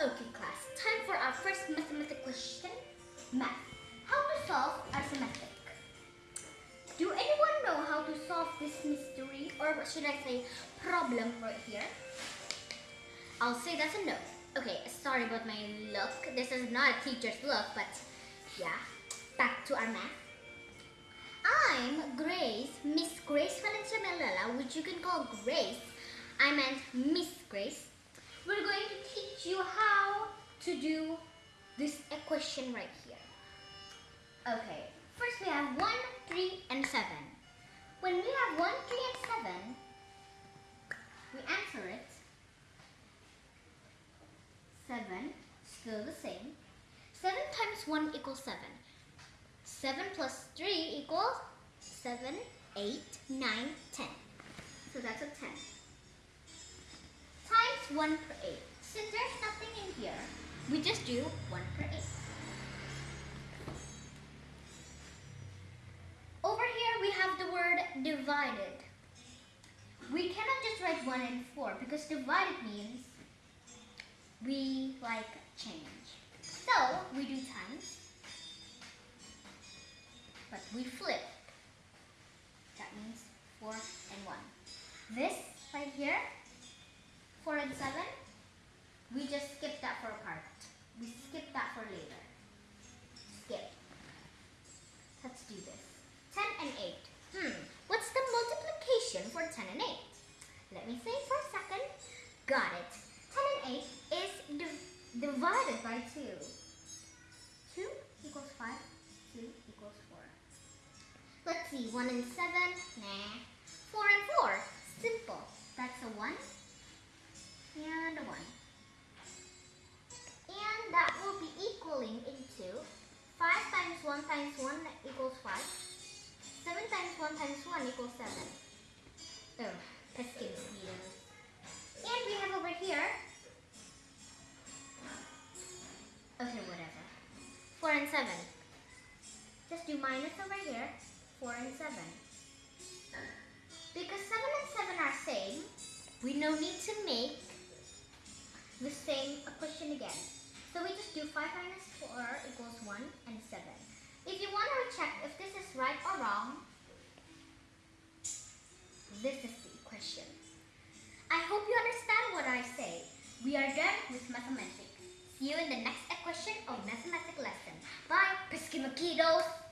Okay class, time for our first mathematical question. Math. How to solve arithmetic. Do anyone know how to solve this mystery or should I say problem right here? I'll say that's a no. Okay, sorry about my look. This is not a teacher's look, but yeah. Back to our math. I'm Grace, Miss Grace Valencia Melella, which you can call Grace. I meant Miss Grace. You how to do this equation right here. Okay, first we have 1, 3, and 7. When we have 1, 3, and 7, we answer it. 7, still the same. 7 times 1 equals 7. 7 plus 3 equals 7, 8, 9, 10. So that's a 10. Times 1 per 8. Since there's nothing in here, we just do 1 per 8. Over here we have the word divided. We cannot just write 1 and 4 because divided means we like change. So we do times, but we flip. That means 4 and 1. This right here, 4 and 7, we just skip that for a part. We skip that for later. Skip. Let's do this. 10 and 8. Hmm, what's the multiplication for 10 and 8? Let me think for a second. Got it. 10 and 8 is div divided by 2. 2 equals 5. 2 equals 4. Let's see. 1 and 7. Nah. 4 and 4. Simple. That's a 1 and a 1. And that will be equaling into 5 times 1 times 1 equals 5. 7 times 1 times 1 equals 7. And 7. Just do minus over here, 4 and 7. Because 7 and 7 are same, we no need to make the same equation again. So we just do 5 minus 4 equals 1 and 7. If you want to check if this is right or wrong, this is the equation. I hope you understand what I say. We are done with mathematics. See you in the next equation of mathematics lesson. Bye, pesky mosquitoes!